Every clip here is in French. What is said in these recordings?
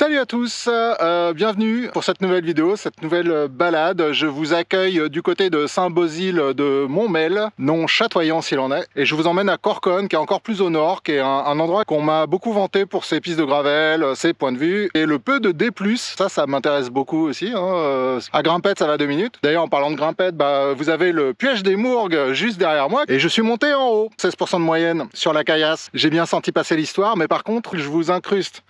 Salut à tous, euh, bienvenue pour cette nouvelle vidéo, cette nouvelle balade. Je vous accueille du côté de Saint-Bosile de Montmel, non chatoyant s'il en est. Et je vous emmène à Corconne, qui est encore plus au nord, qui est un, endroit qu'on m'a beaucoup vanté pour ses pistes de gravel, ses points de vue, et le peu de D+, ça, ça m'intéresse beaucoup aussi. Hein. Euh, à Grimpette, ça va deux minutes. D'ailleurs, en parlant de Grimpette, bah, vous avez le piège des Mourgues juste derrière moi, et je suis monté en haut, 16% de moyenne sur la caillasse. J'ai bien senti passer l'histoire, mais par contre, je vous incruste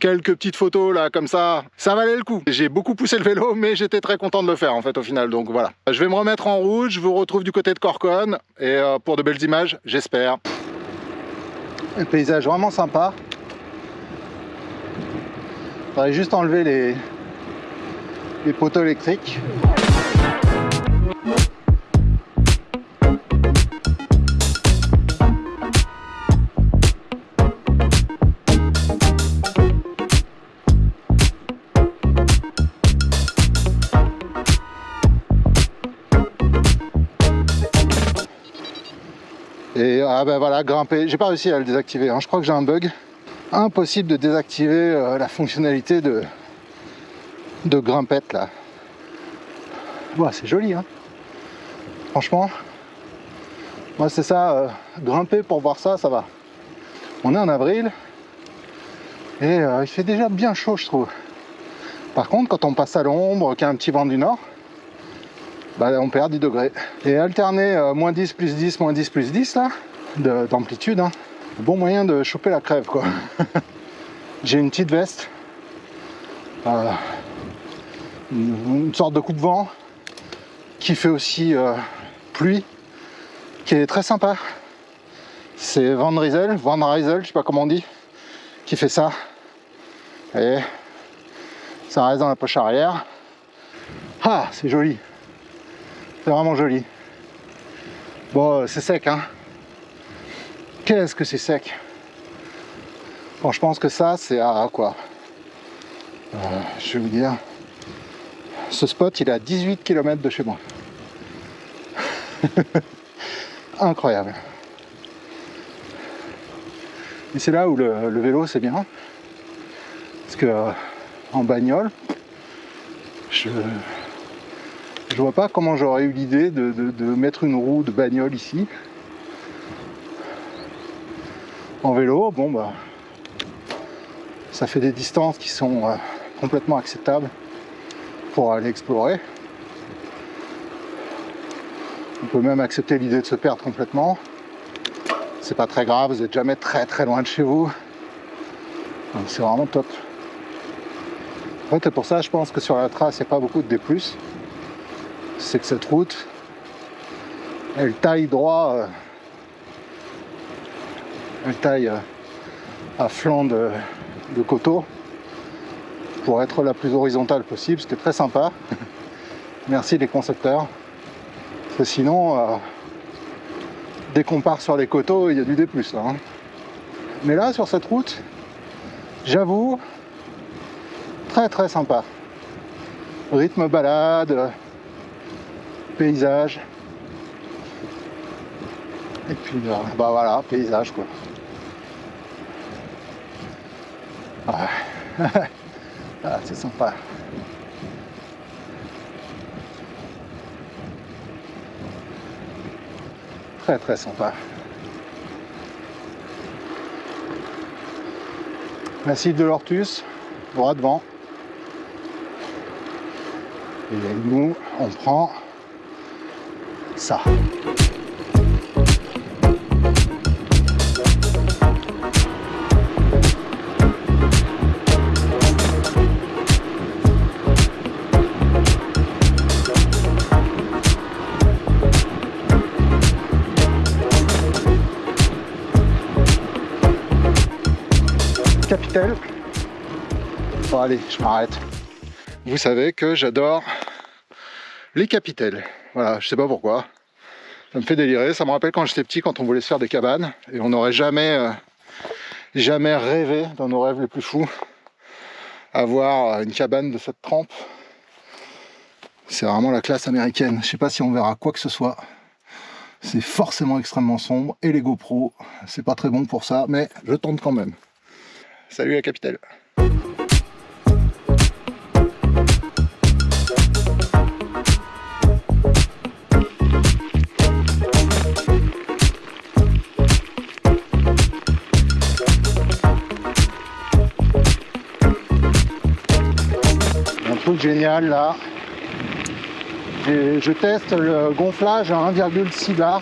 quelques petites photos là comme ça, ça valait le coup. J'ai beaucoup poussé le vélo mais j'étais très content de le faire en fait au final donc voilà. Je vais me remettre en route, je vous retrouve du côté de Corconne et euh, pour de belles images j'espère. Un paysage vraiment sympa. Faudrait juste enlever les, les poteaux électriques. Ah ben voilà, grimper. J'ai pas réussi à le désactiver. Hein. Je crois que j'ai un bug. Impossible de désactiver euh, la fonctionnalité de, de grimpette là. c'est joli hein. Franchement, moi c'est ça, euh, grimper pour voir ça, ça va. On est en avril et euh, il fait déjà bien chaud je trouve. Par contre, quand on passe à l'ombre, qu'il y a un petit vent du nord, bah, on perd 10 degrés. Et alterner moins 10 plus 10, moins 10 plus 10 là, d'amplitude, hein, bon moyen de choper la crève quoi. J'ai une petite veste, euh, une, sorte de coup de vent qui fait aussi euh, pluie, qui est très sympa. C'est Van Riesel, Van Riesel, je sais pas comment on dit, qui fait ça. Et ça reste dans la poche arrière. Ah, c'est joli. C'est vraiment joli. Bon, c'est sec, hein. Qu'est-ce que c'est sec Bon, je pense que ça, c'est à quoi euh, Je vais vous dire. Ce spot, il est à 18 km de chez moi. Incroyable. Et c'est là où le, vélo, c'est bien. Parce que euh, en bagnole, je, je vois pas comment j'aurais eu l'idée de, mettre une roue de bagnole ici. En vélo, bon bah ça fait des distances qui sont euh, complètement acceptables pour aller explorer. On peut même accepter l'idée de se perdre complètement. C'est pas très grave, vous êtes jamais très très loin de chez vous. C'est vraiment top. En fait, pour ça, je pense que sur la trace, il n'y a pas beaucoup de D+ c'est que cette route, elle taille droit, euh, elle taille à flanc de, coteau pour être la plus horizontale possible, ce qui est très sympa. Merci les concepteurs. Parce que sinon, euh, dès qu'on part sur les coteaux, il y a du D+. Hein. Mais là, sur cette route, j'avoue, très très sympa. Rythme balade, paysage. Et puis, euh, bah voilà, paysage quoi. Ah, c'est sympa. Très très sympa. Massif de l'Ortus, droit devant. Et nous, on prend ça. Capitelle. Bon allez, je m'arrête. Vous savez que j'adore les capitelles. Voilà, je sais pas pourquoi. Ça me fait délirer. Ça me rappelle quand j'étais petit, quand on voulait se faire des cabanes. Et on n'aurait jamais, euh, jamais rêvé, dans nos rêves les plus fous, avoir une cabane de cette trempe. C'est vraiment la classe américaine. Je sais pas si on verra quoi que ce soit. C'est forcément extrêmement sombre. Et les GoPro, c'est pas très bon pour ça, mais je tente quand même. Salut la capitale Un truc génial là, je teste le gonflage à 1,6 bar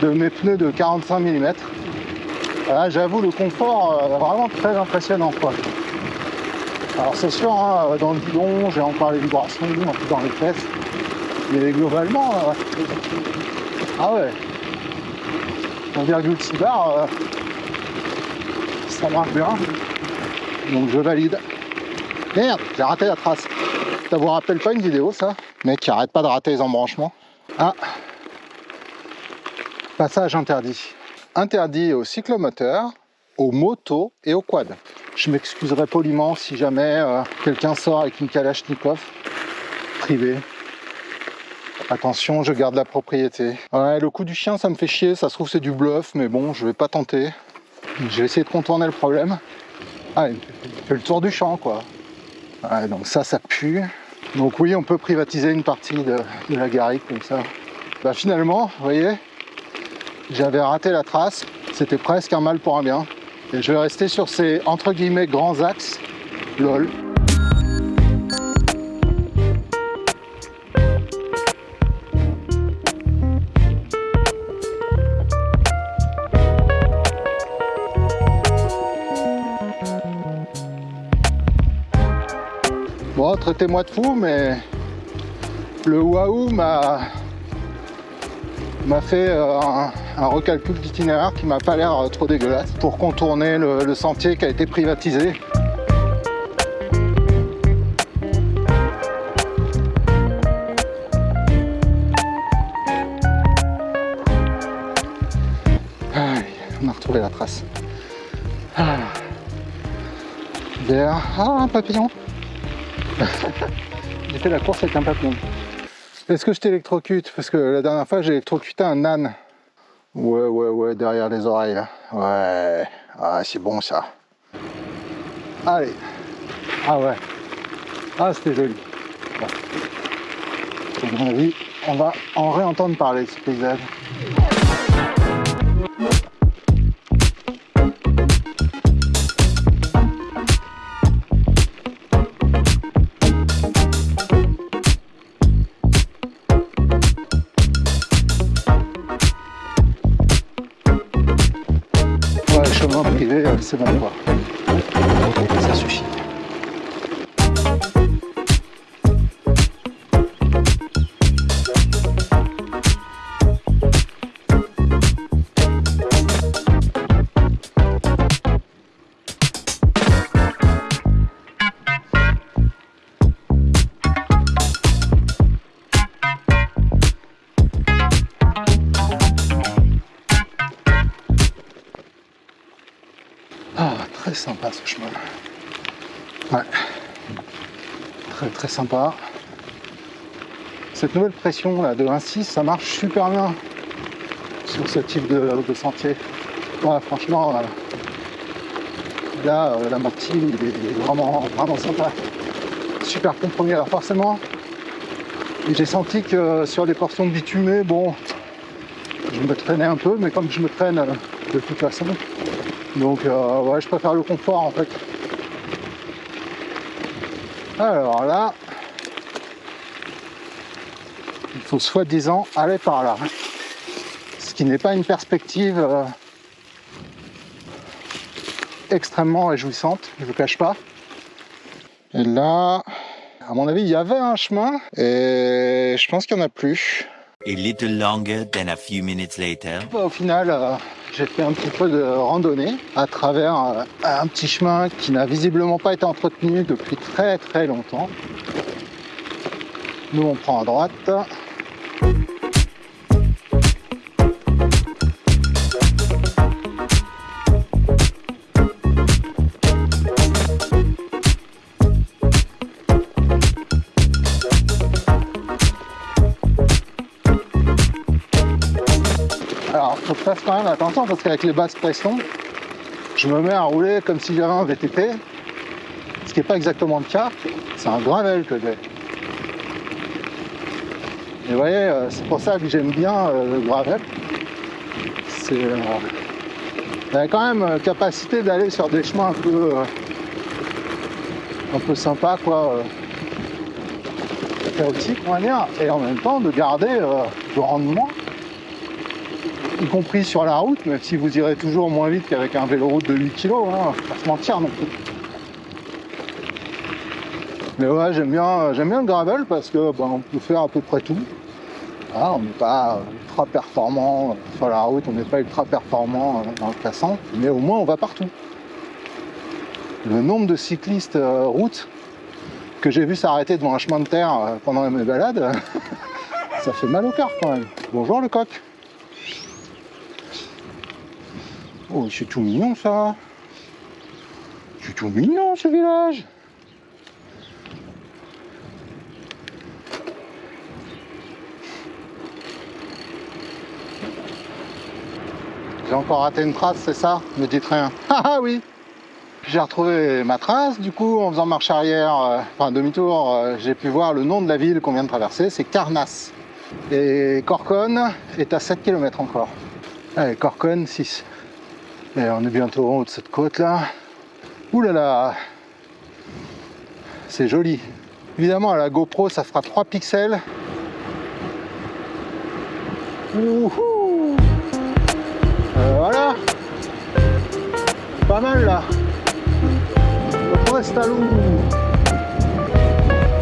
de mes pneus de 45 mm. Là j'avoue le confort euh, vraiment très impressionnant quoi. Alors c'est sûr, hein, dans le bidon, j'ai encore les vibrations dans les fesses. Mais globalement, euh, ah ouais, 1,6 bar, euh, ça marche bien. Donc je valide. Merde, j'ai raté la trace. Ça vous rappelle pas une vidéo ça? Mec arrête pas de rater les embranchements. Ah Passage interdit. Interdit aux cyclomoteurs, aux motos et aux quads. Je m'excuserai poliment si jamais euh, quelqu'un sort avec une Kalachnikov privée. Attention, je garde la propriété. Ouais, le coup du chien, ça me fait chier. Ça se trouve, c'est du bluff, mais bon, je vais pas tenter. Je vais essayer de contourner le problème. Ah, il fait le tour du champ, quoi. Ouais, donc ça, ça pue. Donc oui, on peut privatiser une partie de, la garrigue comme ça. Bah finalement, vous voyez, j'avais raté la trace. C'était presque un mal pour un bien. Et je vais rester sur ces, entre guillemets, grands axes. LOL. Bon, traitez-moi de fou, mais le waouh m'a fait euh, un, recalcul d'itinéraire qui m'a pas l'air euh, trop dégueulasse pour contourner le, sentier qui a été privatisé. on a retrouvé la trace. Ah. Ah, un papillon. J'ai fait la course avec un papillon. Est-ce que je t'électrocute? Parce que la dernière fois, j'ai électrocuté un âne. Ouais, ouais, ouais, derrière les oreilles. Ouais. Ah, c'est bon ça. Allez. Ah ouais. Ah, c'était joli. Bon. À mon avis, on va en réentendre parler ce paysage. C'est bon quoi. Ce chemin. Ouais. Très très sympa. Cette nouvelle pression là de 1.6, ça marche super bien sur ce type de, sentier. Ouais, franchement, euh, là, euh, la martine est vraiment, vraiment sympa. Super compromis. Alors forcément, j'ai senti que sur les portions bitumées, bon, je me traînais un peu, mais comme je me traîne euh, de toute façon, donc euh, ouais, je préfère le confort en fait. Alors là, il faut soi-disant aller par là. Ce qui n'est pas une perspective euh, extrêmement réjouissante, je ne vous cache pas. Et là, à mon avis, il y avait un chemin et je pense qu'il n'y en a plus. A little longer than a few minutes later. Au final, euh, j'ai fait un petit peu de randonnée à travers euh, un petit chemin qui n'a visiblement pas été entretenu depuis très très longtemps. Nous on prend à droite. Quand même attention parce qu'avec les basses pressions, je me mets à rouler comme si j'avais un VTT, ce qui n'est pas exactement le cas. C'est un gravel que j'ai. Et vous voyez, euh, c'est pour ça que j'aime bien euh, le gravel. C'est, euh, quand même capacité d'aller sur des chemins un peu, un peu sympa quoi euh, chaotique on va dire et en même temps de garder le rendement y compris sur la route même si vous irez toujours moins vite qu'avec un vélo route de 8 kg hein, pas se mentir non plus mais ouais j'aime bien j'aime bien le gravel parce que ben, on peut faire à peu près tout on n'est pas ultra performant sur la route, on n'est pas ultra performant dans le classant, mais au moins on va partout. Le nombre de cyclistes euh, route que j'ai vu s'arrêter devant un chemin de terre euh, pendant mes balades, ça fait mal au cœur quand même. Bonjour le coq. Oh, c'est tout mignon ça. C'est tout mignon ce village. J'ai encore raté une trace, c'est ça Me dites rien. Ah, ah oui J'ai retrouvé ma trace, du coup, en faisant marche arrière, euh, enfin demi-tour, euh, j'ai pu voir le nom de la ville qu'on vient de traverser, c'est Carnasse. Et Corcon est à 7 km encore. Allez, Corcon, 6. On est bientôt en haut de cette côte là. Ouh là là C'est joli. Évidemment, à la GoPro, ça fera 3 pixels. Ouhou voilà. Pas mal là. Le Prestalou.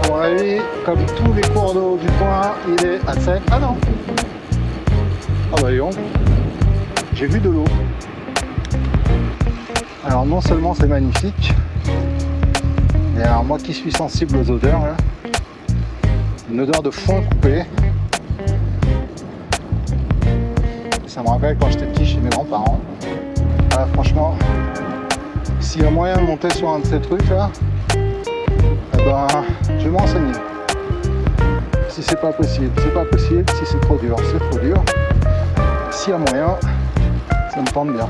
À mon avis, comme tous les cours d'eau du coin, il est à sec. Ah non. Ah bah voyons. J'ai vu de l'eau. Alors non seulement c'est magnifique, mais alors moi qui suis sensible aux odeurs, une odeur de foin coupé, Ça me rappelle quand j'étais petit chez mes grands-parents. Franchement, s'il y a moyen de monter sur un de ces trucs là, eh ben, je vais m'enseigner. Si c'est pas possible, c'est pas possible. Si c'est trop dur, c'est trop dur. S'il y a moyen, ça me tente bien.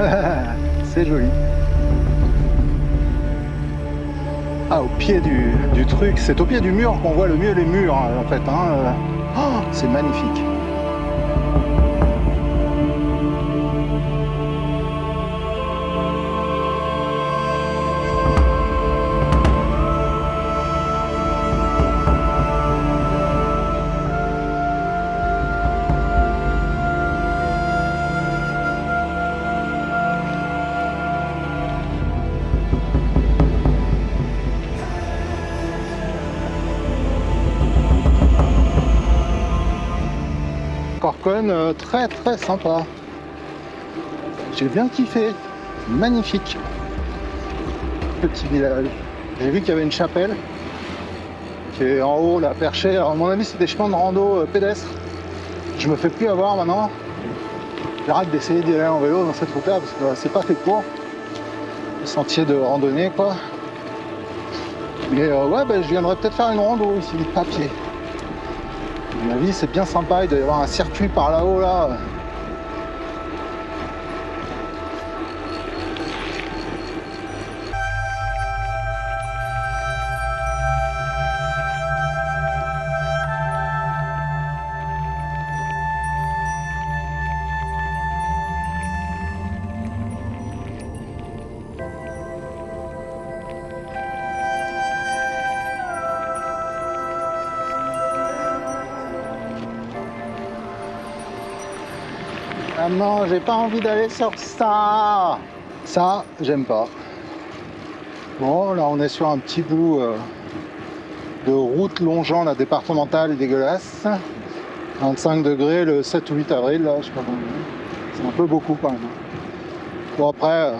c'est joli. Ah, au pied du, truc, c'est au pied du mur qu'on voit le mieux les murs, en fait. Hein. Oh, c'est magnifique. Euh, très très sympa. J'ai bien kiffé. Magnifique. Petit village. J'ai vu qu'il y avait une chapelle qui est en haut là perchée. Alors à mon avis c'est des chemins de rando euh, pédestres. Je me fais plus avoir maintenant. J'arrête d'essayer d'y aller en vélo dans cette route là parce que euh, c'est pas fait pour. Le sentier de randonnée quoi. Mais ouais ben, je viendrai peut-être faire une rando ici mon avis, c'est bien sympa. Il doit y avoir un circuit par là-haut, là. Ah non, j'ai pas envie d'aller sur ça. Ça, j'aime pas. Bon, là on est sur un petit bout euh, de route longeant la départementale dégueulasse. 25 degrés le 7 ou 8 avril, là, je sais pas C'est un peu beaucoup quand même. Bon après, euh,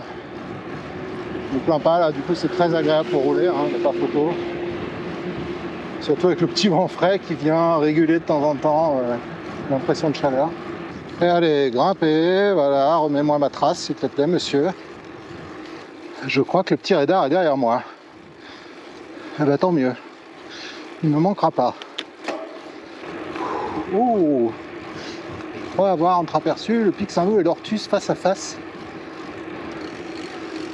je me plains pas là, du coup c'est très agréable pour rouler, hein, photo. Surtout avec le petit vent frais qui vient réguler de temps en temps euh, l'impression de chaleur. Allez, grimper, voilà, remets-moi ma trace, s'il te plaît, monsieur. Je crois que le petit radar est derrière moi. Eh ben, tant mieux. il ne me manquera pas. Oh On va avoir entreaperçu le pic Saint-Loup et l'Ortus face à face.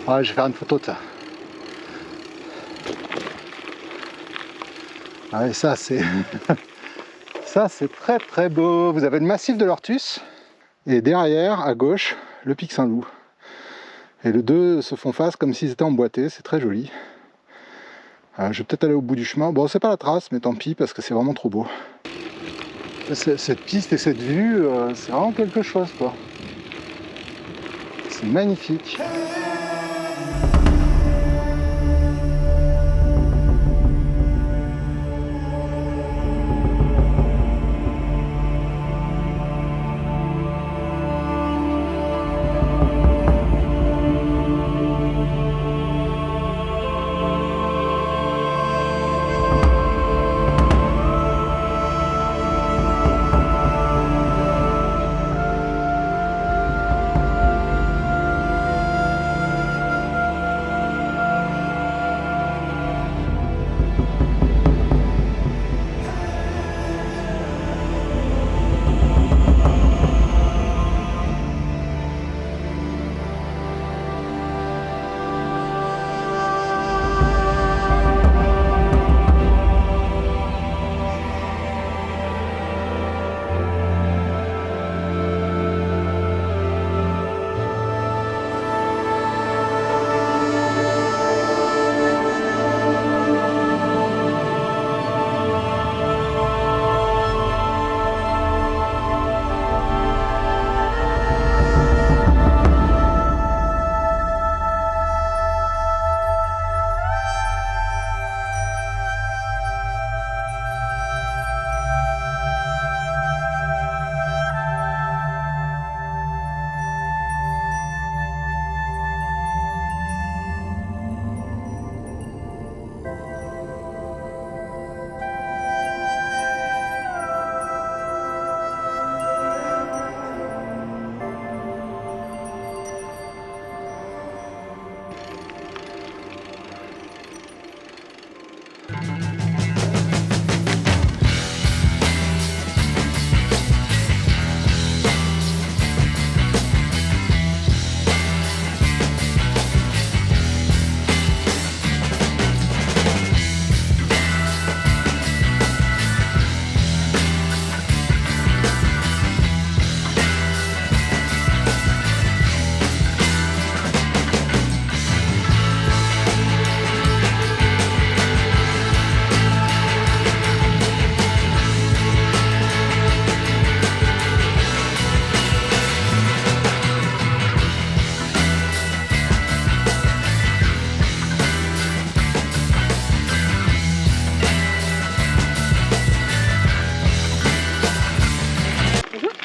Ouais, je vais faire une photo de ça. Ah, ça c'est... ça c'est très très beau. Vous avez le massif de l'Ortus? Et derrière, à gauche, le pic Saint-Loup. Et les deux se font face comme s'ils étaient emboîtés, c'est très joli. Euh, je vais peut-être aller au bout du chemin. Bon, c'est pas la trace, mais tant pis, parce que c'est vraiment trop beau. Cette piste et cette vue, euh, c'est vraiment quelque chose, quoi. C'est magnifique.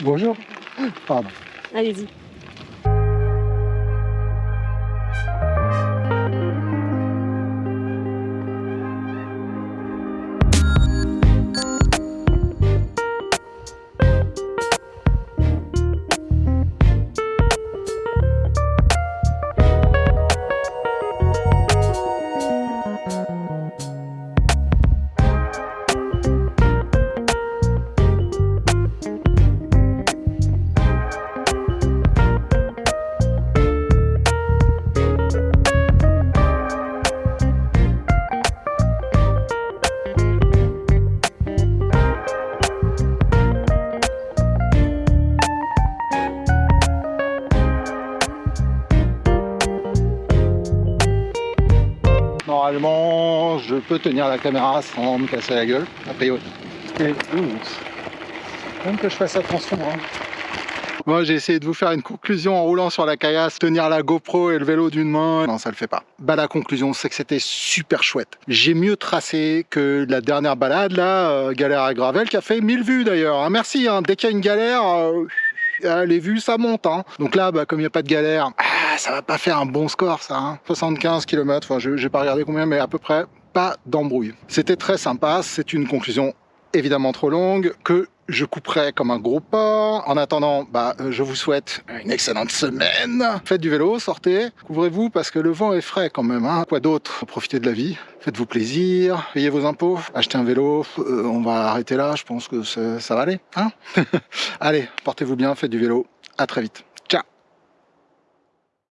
Bonjour. Pardon. Allez-y. Peux tenir la caméra sans me casser la gueule, a priori. Et, Même que je fasse attention. Hein. Moi, j'ai essayé de vous faire une conclusion en roulant sur la caillasse, tenir la GoPro et le vélo d'une main. Non, ça le fait pas. Bah, la conclusion, c'est que c'était super chouette. J'ai mieux tracé que la dernière balade, là, euh, Galère à Gravel, qui a fait 1000 vues d'ailleurs. Hein. Merci, hein. dès qu'il y a une galère... Euh, les vues ça monte hein. donc là bah, comme il n'y a pas de galère ah, ça va pas faire un bon score ça 75 km enfin je n'ai pas regardé combien mais à peu près pas d'embrouille c'était très sympa c'est une conclusion évidemment trop longue, que je couperai comme un gros porc. En attendant, bah, euh, je vous souhaite une excellente semaine. Faites du vélo, sortez, couvrez-vous parce que le vent est frais quand même. Hein. Quoi d'autre Profitez de la vie, faites-vous plaisir, payez vos impôts, achetez un vélo. Euh, on va arrêter là, je pense que ça va aller. Hein Allez, portez-vous bien, faites du vélo. À très vite.